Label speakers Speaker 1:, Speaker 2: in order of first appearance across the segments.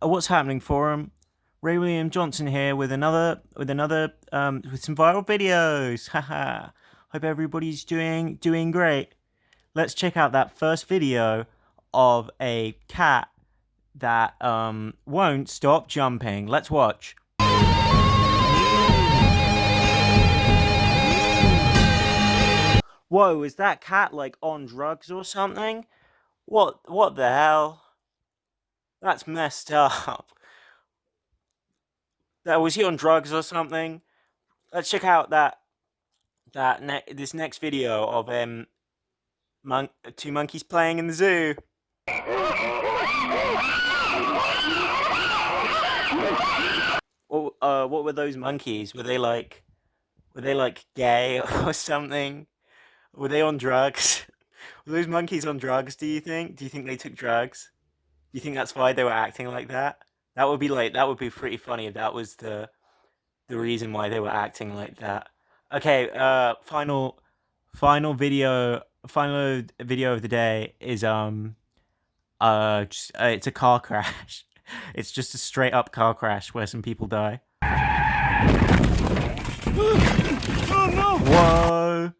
Speaker 1: What's happening, forum? Ray William Johnson here with another with another um with some viral videos. Haha. Hope everybody's doing doing great. Let's check out that first video of a cat that um won't stop jumping. Let's watch. Whoa, is that cat like on drugs or something? What what the hell? That's messed up. That was he on drugs or something? Let's check out that that ne this next video of um mon two monkeys playing in the zoo. Uh what were those monkeys? Were they like were they like gay or something? Were they on drugs? Were those monkeys on drugs, do you think? Do you think they took drugs? You think that's why they were acting like that? That would be like that would be pretty funny if that was the the reason why they were acting like that. Okay, uh final final video final video of the day is um uh, just, uh it's a car crash. It's just a straight up car crash where some people die. oh no! Whoa!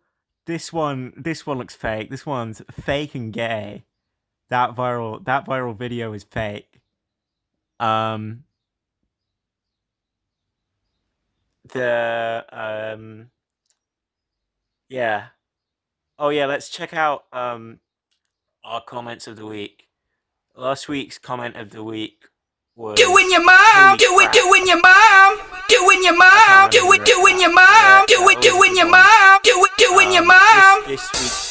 Speaker 1: This one, this one looks fake. This one's fake and gay. That viral, that viral video is fake. Um, the um, yeah. Oh yeah, let's check out um our comments of the week. Last week's comment of the week was
Speaker 2: Doing your mom, do it, doing your mom, doing your mom, do it, doing your mom, do it, doing your mom, do it, doing your mom.
Speaker 1: This, this